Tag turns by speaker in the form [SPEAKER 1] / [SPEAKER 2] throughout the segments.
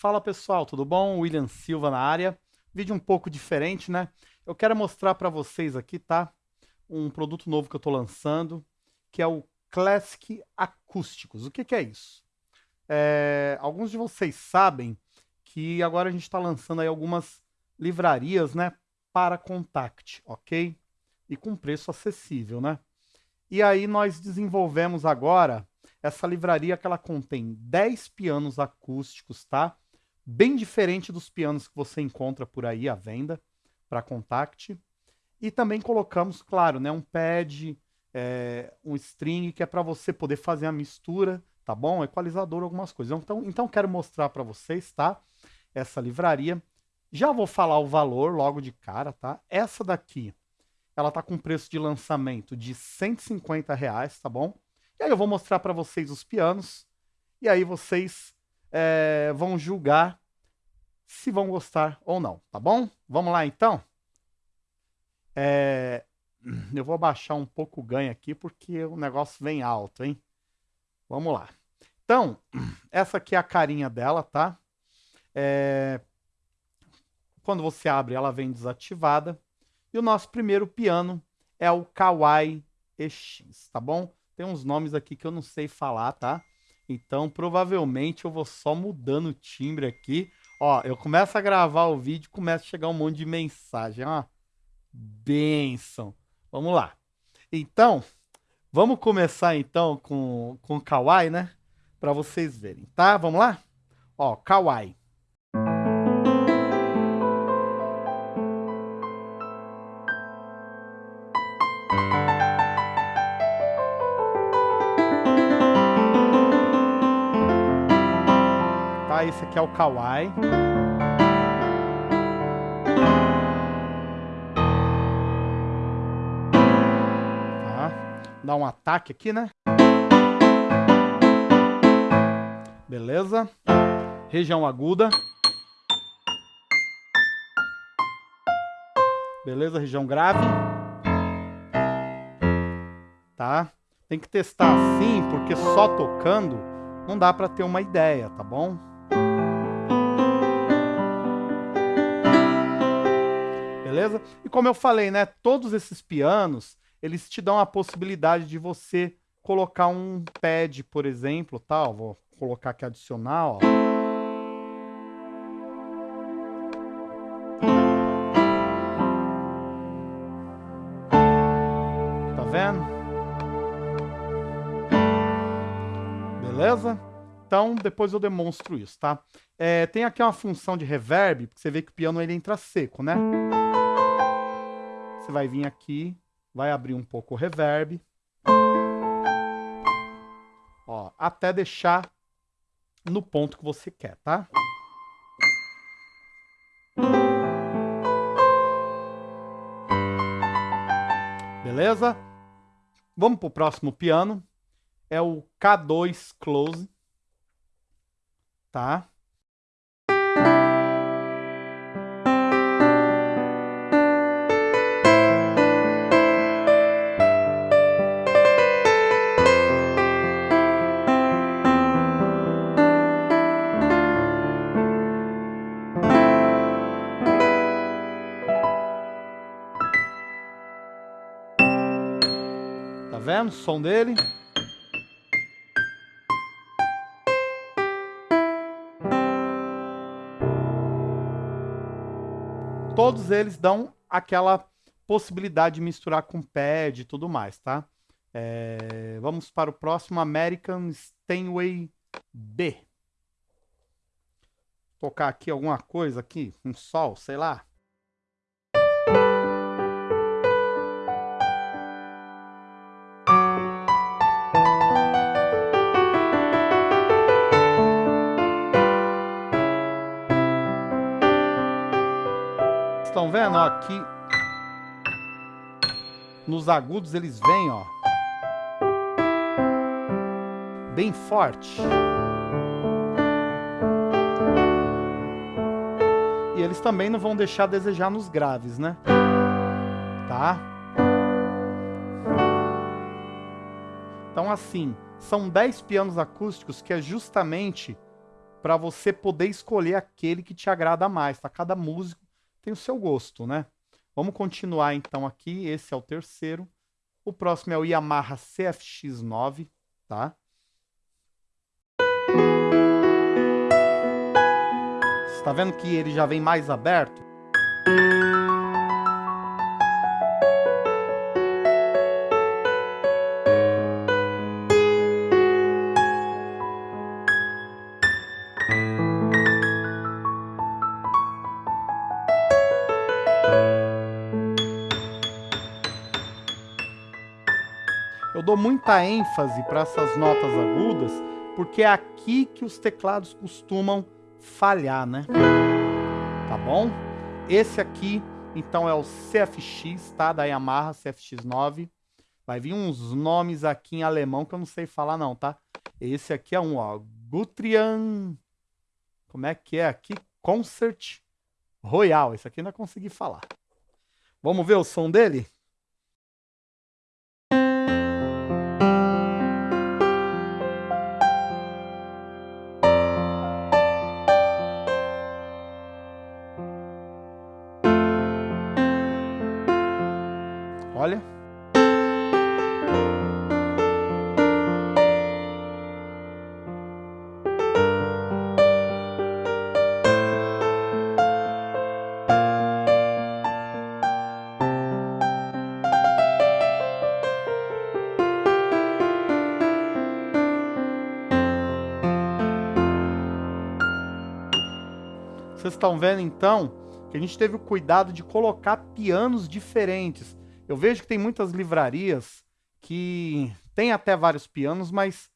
[SPEAKER 1] Fala pessoal, tudo bom? William Silva na área. Vídeo um pouco diferente, né? Eu quero mostrar para vocês aqui, tá? Um produto novo que eu estou lançando, que é o Classic Acústicos. O que, que é isso? É, alguns de vocês sabem que agora a gente está lançando aí algumas livrarias, né? Para Contact, ok? E com preço acessível, né? E aí nós desenvolvemos agora essa livraria que ela contém 10 pianos acústicos, tá? Bem diferente dos pianos que você encontra por aí à venda para Contact. E também colocamos, claro, né, um pad, é, um string, que é para você poder fazer a mistura, tá bom? Equalizador, algumas coisas. Então, então quero mostrar para vocês, tá? Essa livraria. Já vou falar o valor logo de cara, tá? Essa daqui, ela tá com preço de lançamento de 150 reais, tá bom? E aí eu vou mostrar para vocês os pianos, e aí vocês é, vão julgar se vão gostar ou não, tá bom? Vamos lá então? É, eu vou abaixar um pouco o ganho aqui porque o negócio vem alto, hein? Vamos lá. Então, essa aqui é a carinha dela, tá? É, quando você abre, ela vem desativada. E o nosso primeiro piano é o Kawaii EX, tá bom? Tem uns nomes aqui que eu não sei falar, tá? Então, provavelmente eu vou só mudando o timbre aqui. Ó, eu começo a gravar o vídeo, começa a chegar um monte de mensagem. Ó, benção. Vamos lá. Então, vamos começar então com, com Kawaii, né? Para vocês verem, tá? Vamos lá? Ó, Kawaii. Esse aqui é o Kawaii. Tá. Dá um ataque aqui, né? Beleza. Região aguda. Beleza, região grave. Tá? Tem que testar assim, porque só tocando não dá para ter uma ideia, tá bom? Beleza? E como eu falei, né, todos esses pianos, eles te dão a possibilidade de você colocar um pad, por exemplo, tal, vou colocar aqui adicional, ó. Tá vendo? Beleza? Então, depois eu demonstro isso, tá? É, tem aqui uma função de reverb, porque você vê que o piano ele entra seco, né? Você vai vir aqui, vai abrir um pouco o reverb. Ó, até deixar no ponto que você quer, tá? Beleza? Vamos pro próximo piano. É o K2 Close. Tá? Vendo o som dele? Todos eles dão aquela possibilidade de misturar com pad e tudo mais, tá? É, vamos para o próximo, American Steinway B. Tocar aqui alguma coisa aqui, um sol, sei lá. Estão vendo? Ó, aqui nos agudos eles vêm, ó. Bem forte. E eles também não vão deixar a desejar nos graves, né? Tá? Então assim, são 10 pianos acústicos que é justamente para você poder escolher aquele que te agrada mais, tá? Cada músico tem o seu gosto, né? Vamos continuar então aqui, esse é o terceiro. O próximo é o Yamaha CFX9, tá? Você tá vendo que ele já vem mais aberto? Dou muita ênfase para essas notas agudas, porque é aqui que os teclados costumam falhar, né? Tá bom? Esse aqui, então, é o CFX, tá? Da Yamaha CFX9. Vai vir uns nomes aqui em alemão que eu não sei falar não, tá? Esse aqui é um, ó, Gutrian... Como é que é aqui? Concert Royal. Esse aqui não consegui falar. Vamos ver o som dele? Estão vendo então que a gente teve o cuidado de colocar pianos diferentes. Eu vejo que tem muitas livrarias que tem até vários pianos, mas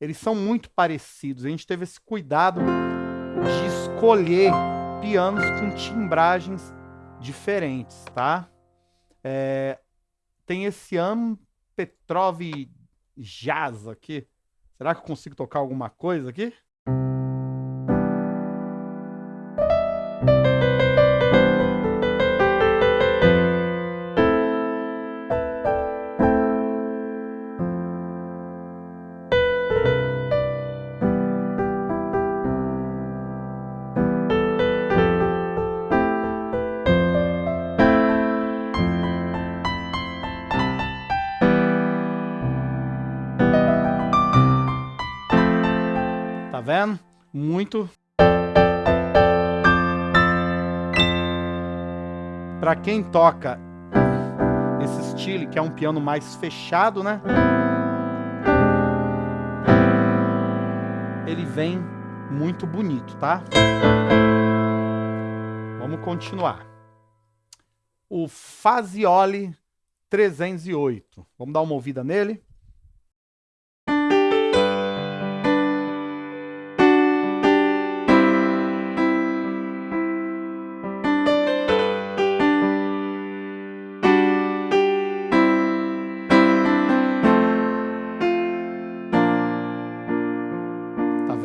[SPEAKER 1] eles são muito parecidos. A gente teve esse cuidado de escolher pianos com timbragens diferentes, tá? É, tem esse Am Petrov Jazz aqui. Será que eu consigo tocar alguma coisa aqui? Vendo? Muito. Para quem toca esse estilo, que é um piano mais fechado, né? Ele vem muito bonito, tá? Vamos continuar. O Fazioli 308. Vamos dar uma ouvida nele.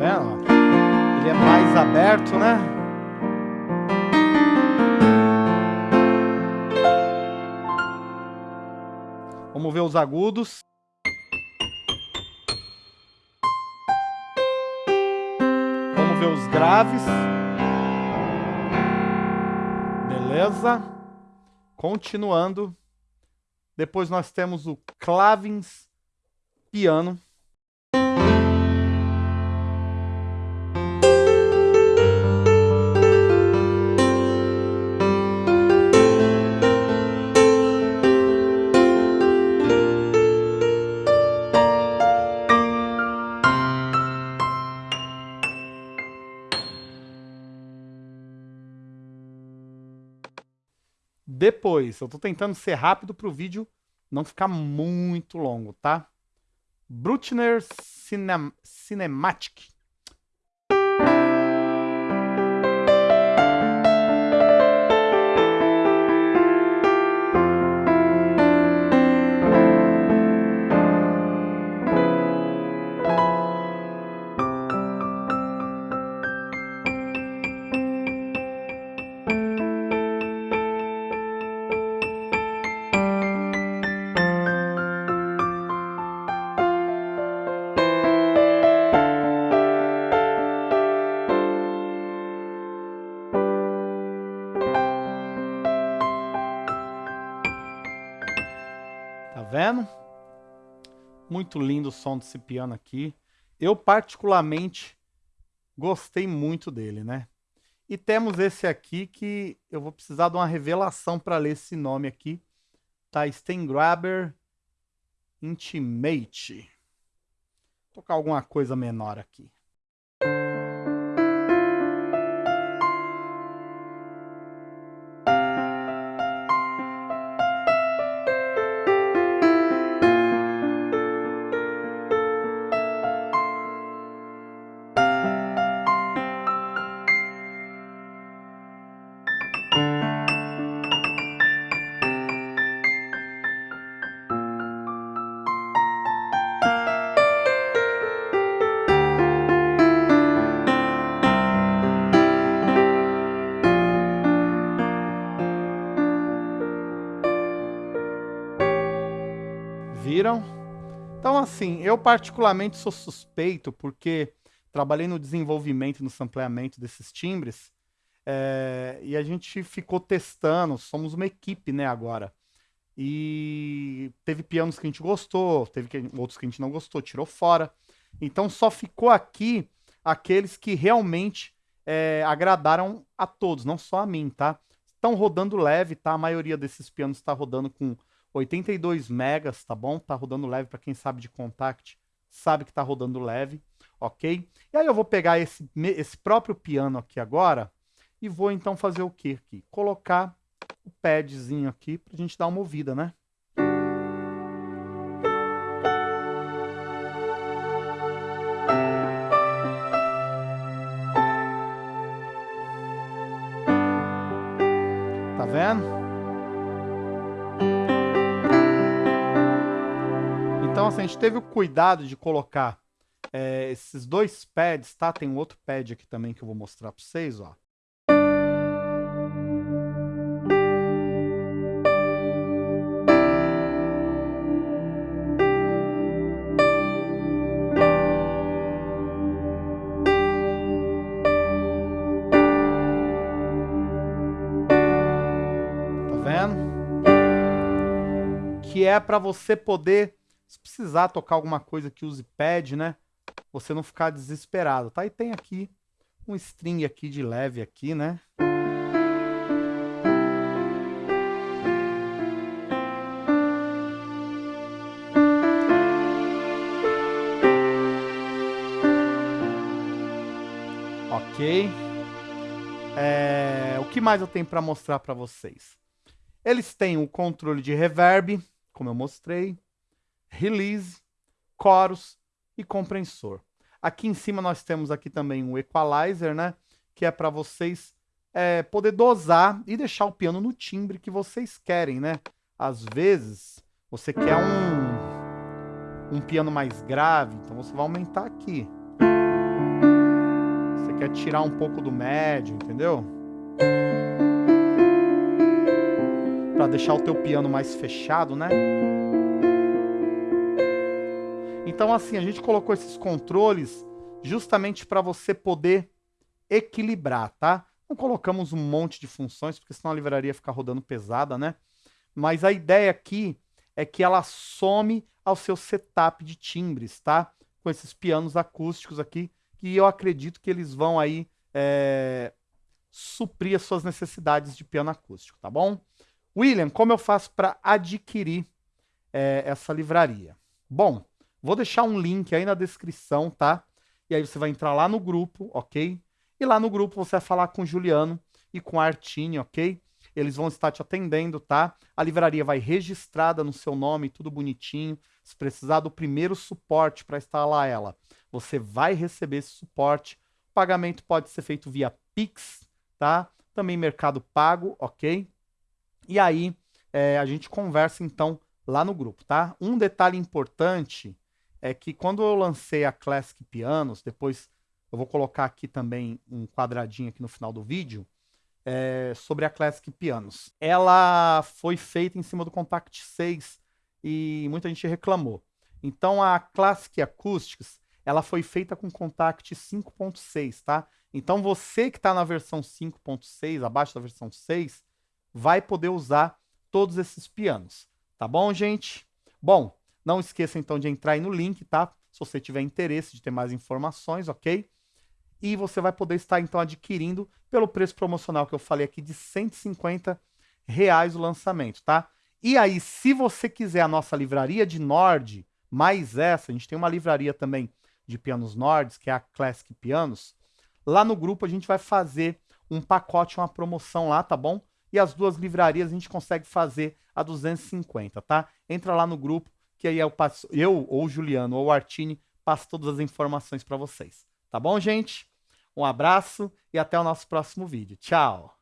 [SPEAKER 1] Vendo? Ele é mais aberto, né? Vamos ver os agudos. Vamos ver os graves. Beleza? Continuando. Depois nós temos o clavins piano. Depois, eu tô tentando ser rápido para o vídeo não ficar muito longo, tá? Bruckner Cinem Cinematic. Muito lindo o som desse piano aqui. Eu particularmente gostei muito dele, né? E temos esse aqui que eu vou precisar de uma revelação para ler esse nome aqui. Tá? Stengraber Intimate. Vou tocar alguma coisa menor aqui. Assim, eu particularmente sou suspeito porque trabalhei no desenvolvimento no sampleamento desses timbres é, e a gente ficou testando, somos uma equipe, né, agora. E teve pianos que a gente gostou, teve que, outros que a gente não gostou, tirou fora. Então só ficou aqui aqueles que realmente é, agradaram a todos, não só a mim, tá? Estão rodando leve, tá? A maioria desses pianos está rodando com 82 megas, tá bom? Tá rodando leve para quem sabe de contact, sabe que tá rodando leve, ok? E aí eu vou pegar esse, esse próprio piano aqui agora e vou então fazer o que aqui? Colocar o padzinho aqui pra gente dar uma ouvida, né? A gente teve o cuidado de colocar é, esses dois pads, tá? Tem um outro pad aqui também que eu vou mostrar para vocês, ó. Tá vendo? Que é para você poder se precisar tocar alguma coisa que use pad, né? Você não ficar desesperado, tá? E tem aqui um string aqui de leve aqui, né? Ok. É, o que mais eu tenho para mostrar para vocês? Eles têm o controle de reverb, como eu mostrei release, chorus e compressor. Aqui em cima nós temos aqui também um equalizer, né? Que é para vocês é, poder dosar e deixar o piano no timbre que vocês querem, né? Às vezes você quer um, um piano mais grave, então você vai aumentar aqui. Você quer tirar um pouco do médio, entendeu? Para deixar o teu piano mais fechado, né? Então, assim, a gente colocou esses controles justamente para você poder equilibrar, tá? Não colocamos um monte de funções, porque senão a livraria fica rodando pesada, né? Mas a ideia aqui é que ela some ao seu setup de timbres, tá? Com esses pianos acústicos aqui, que eu acredito que eles vão aí é, suprir as suas necessidades de piano acústico, tá bom? William, como eu faço para adquirir é, essa livraria? Bom, Vou deixar um link aí na descrição, tá? E aí você vai entrar lá no grupo, ok? E lá no grupo você vai falar com o Juliano e com a Artine, ok? Eles vão estar te atendendo, tá? A livraria vai registrada no seu nome, tudo bonitinho. Se precisar do primeiro suporte para instalar ela, você vai receber esse suporte. O pagamento pode ser feito via Pix, tá? Também Mercado Pago, ok? E aí é, a gente conversa então lá no grupo, tá? Um detalhe importante é que quando eu lancei a Classic Pianos, depois eu vou colocar aqui também um quadradinho aqui no final do vídeo, é, sobre a Classic Pianos. Ela foi feita em cima do Contact 6 e muita gente reclamou. Então a Classic Acoustics, ela foi feita com Contact 5.6, tá? Então você que está na versão 5.6, abaixo da versão 6, vai poder usar todos esses pianos. Tá bom, gente? Bom, não esqueça então de entrar aí no link, tá? Se você tiver interesse de ter mais informações, ok? E você vai poder estar então adquirindo pelo preço promocional que eu falei aqui de 150 reais o lançamento, tá? E aí, se você quiser a nossa livraria de Nord, mais essa, a gente tem uma livraria também de pianos Nords, que é a Classic Pianos, lá no grupo a gente vai fazer um pacote, uma promoção lá, tá bom? E as duas livrarias a gente consegue fazer a 250, tá? Entra lá no grupo, que aí eu, passo, eu ou o Juliano ou o Artini passo todas as informações para vocês. Tá bom, gente? Um abraço e até o nosso próximo vídeo. Tchau!